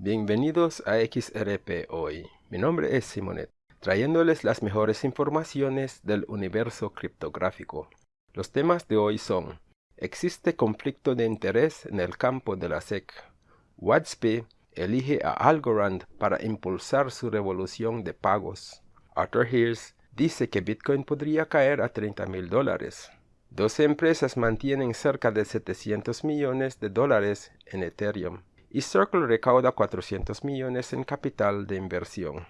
Bienvenidos a XRP Hoy. Mi nombre es Simonet, trayéndoles las mejores informaciones del universo criptográfico. Los temas de hoy son ¿Existe conflicto de interés en el campo de la SEC? WhatsApp elige a Algorand para impulsar su revolución de pagos. Arthur Hirsch dice que Bitcoin podría caer a 30 mil dólares. 12 empresas mantienen cerca de 700 millones de dólares en Ethereum y Circle recauda 400 millones en capital de inversión.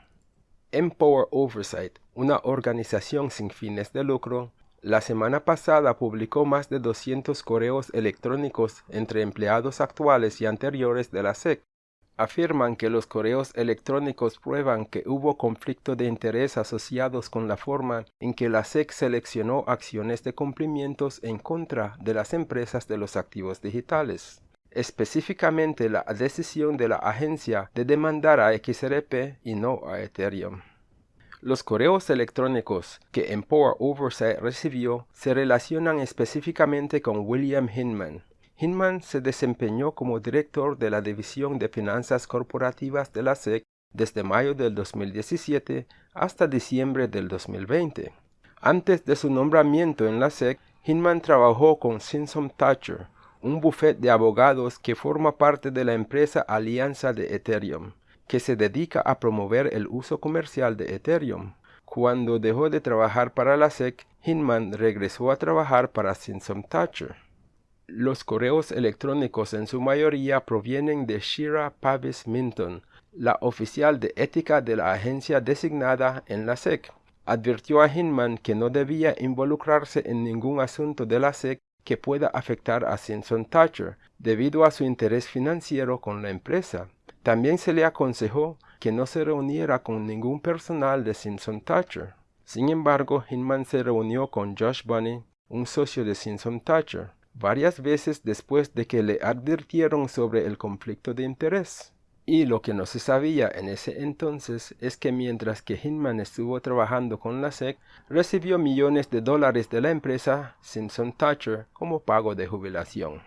Empower Oversight, una organización sin fines de lucro, la semana pasada publicó más de 200 correos electrónicos entre empleados actuales y anteriores de la SEC. Afirman que los correos electrónicos prueban que hubo conflicto de interés asociados con la forma en que la SEC seleccionó acciones de cumplimientos en contra de las empresas de los activos digitales específicamente la decisión de la agencia de demandar a XRP y no a Ethereum. Los correos electrónicos que Empower Oversight recibió se relacionan específicamente con William Hinman. Hinman se desempeñó como director de la División de Finanzas Corporativas de la SEC desde mayo del 2017 hasta diciembre del 2020. Antes de su nombramiento en la SEC, Hinman trabajó con Simpson Thatcher, un bufete de abogados que forma parte de la empresa Alianza de Ethereum, que se dedica a promover el uso comercial de Ethereum. Cuando dejó de trabajar para la SEC, Hinman regresó a trabajar para Simpson Thatcher. Los correos electrónicos en su mayoría provienen de Shira Pavis Minton, la oficial de ética de la agencia designada en la SEC. Advirtió a Hinman que no debía involucrarse en ningún asunto de la SEC que pueda afectar a Simpson Thatcher debido a su interés financiero con la empresa. También se le aconsejó que no se reuniera con ningún personal de Simpson Thatcher. Sin embargo, Hinman se reunió con Josh Bunny, un socio de Simpson Thatcher, varias veces después de que le advirtieron sobre el conflicto de interés. Y lo que no se sabía en ese entonces es que mientras que Hinman estuvo trabajando con la SEC, recibió millones de dólares de la empresa Simpson Thatcher como pago de jubilación.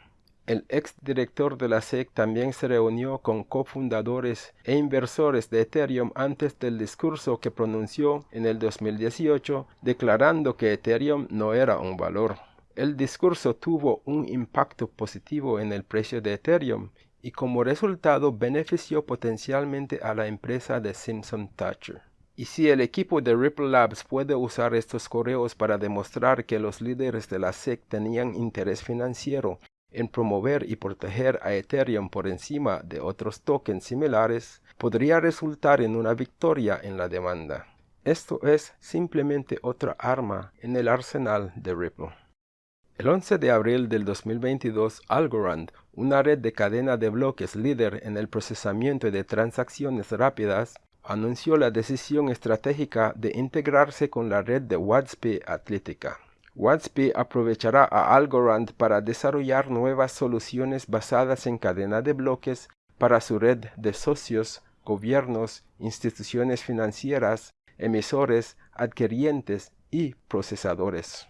El ex director de la SEC también se reunió con cofundadores e inversores de Ethereum antes del discurso que pronunció en el 2018 declarando que Ethereum no era un valor. El discurso tuvo un impacto positivo en el precio de Ethereum y como resultado benefició potencialmente a la empresa de Simpson Thatcher. Y si el equipo de Ripple Labs puede usar estos correos para demostrar que los líderes de la SEC tenían interés financiero en promover y proteger a Ethereum por encima de otros tokens similares, podría resultar en una victoria en la demanda. Esto es simplemente otra arma en el arsenal de Ripple. El 11 de abril del 2022, Algorand, una red de cadena de bloques líder en el procesamiento de transacciones rápidas, anunció la decisión estratégica de integrarse con la red de WhatsApp Atlética. WhatsApp aprovechará a Algorand para desarrollar nuevas soluciones basadas en cadena de bloques para su red de socios, gobiernos, instituciones financieras, emisores, adquirientes y procesadores.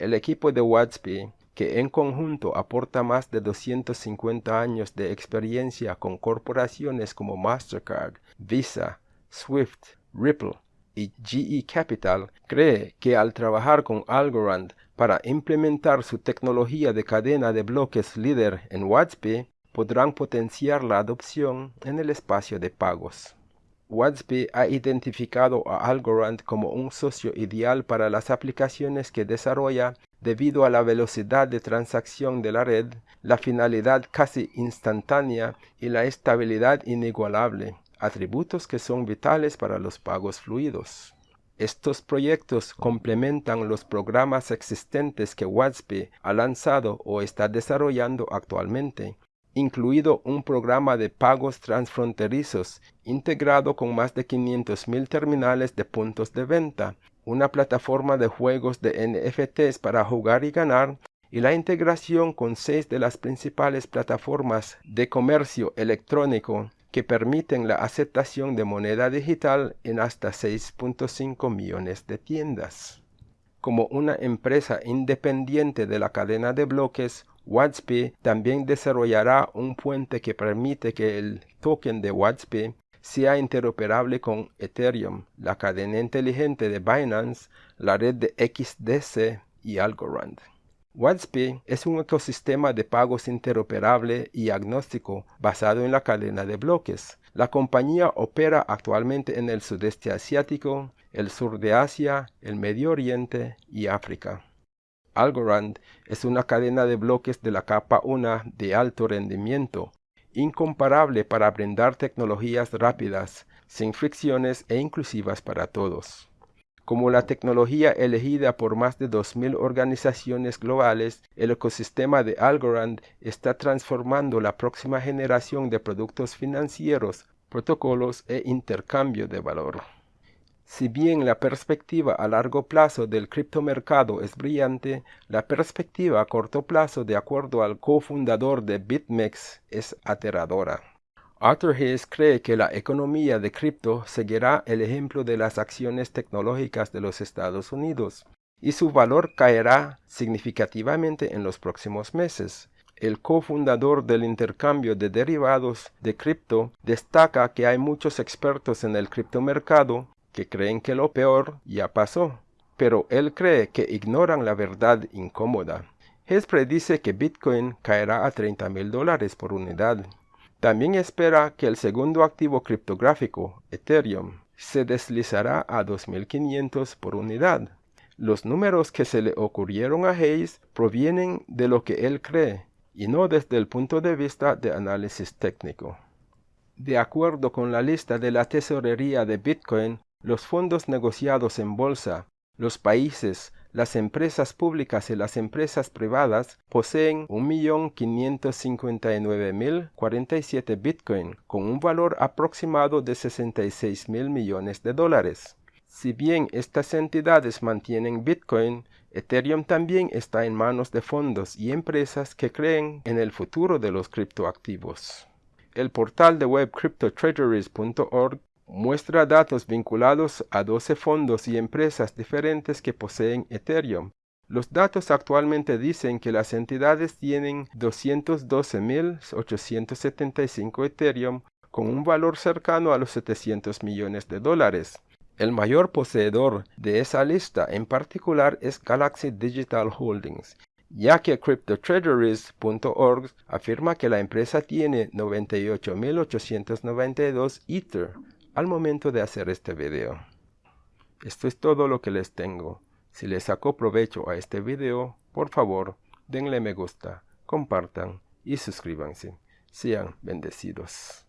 El equipo de WhatsApp, que en conjunto aporta más de 250 años de experiencia con corporaciones como Mastercard, Visa, Swift, Ripple y GE Capital, cree que al trabajar con Algorand para implementar su tecnología de cadena de bloques líder en WhatsApp, podrán potenciar la adopción en el espacio de pagos. WhatsApp ha identificado a Algorand como un socio ideal para las aplicaciones que desarrolla debido a la velocidad de transacción de la red, la finalidad casi instantánea y la estabilidad inigualable, atributos que son vitales para los pagos fluidos. Estos proyectos complementan los programas existentes que WhatsApp ha lanzado o está desarrollando actualmente, incluido un programa de pagos transfronterizos integrado con más de 500.000 terminales de puntos de venta, una plataforma de juegos de NFTs para jugar y ganar, y la integración con seis de las principales plataformas de comercio electrónico que permiten la aceptación de moneda digital en hasta 6.5 millones de tiendas. Como una empresa independiente de la cadena de bloques, WATSP también desarrollará un puente que permite que el token de WATSP sea interoperable con Ethereum, la cadena inteligente de Binance, la red de XDC y Algorand. WATSP es un ecosistema de pagos interoperable y agnóstico basado en la cadena de bloques. La compañía opera actualmente en el sudeste asiático, el sur de Asia, el Medio Oriente y África. Algorand es una cadena de bloques de la capa 1 de alto rendimiento, incomparable para brindar tecnologías rápidas, sin fricciones e inclusivas para todos. Como la tecnología elegida por más de 2.000 organizaciones globales, el ecosistema de Algorand está transformando la próxima generación de productos financieros, protocolos e intercambio de valor. Si bien la perspectiva a largo plazo del criptomercado es brillante, la perspectiva a corto plazo, de acuerdo al cofundador de BitMEX, es aterradora. Arthur Hayes cree que la economía de cripto seguirá el ejemplo de las acciones tecnológicas de los Estados Unidos, y su valor caerá significativamente en los próximos meses. El cofundador del intercambio de derivados de cripto destaca que hay muchos expertos en el criptomercado que creen que lo peor ya pasó, pero él cree que ignoran la verdad incómoda. Hess predice que Bitcoin caerá a 30 mil dólares por unidad. También espera que el segundo activo criptográfico, Ethereum, se deslizará a 2.500 por unidad. Los números que se le ocurrieron a Hayes provienen de lo que él cree y no desde el punto de vista de análisis técnico. De acuerdo con la lista de la tesorería de Bitcoin, los fondos negociados en bolsa, los países, las empresas públicas y las empresas privadas poseen 1.559.047 Bitcoin con un valor aproximado de 66 mil millones de dólares. Si bien estas entidades mantienen Bitcoin, Ethereum también está en manos de fondos y empresas que creen en el futuro de los criptoactivos. El portal de web cryptotreasuries.org muestra datos vinculados a 12 fondos y empresas diferentes que poseen Ethereum. Los datos actualmente dicen que las entidades tienen 212.875 Ethereum con un valor cercano a los 700 millones de dólares. El mayor poseedor de esa lista en particular es Galaxy Digital Holdings, ya que CryptoTreasuries.org afirma que la empresa tiene 98.892 Ether, al momento de hacer este video. Esto es todo lo que les tengo. Si les sacó provecho a este video, por favor, denle me gusta, compartan y suscríbanse. Sean bendecidos.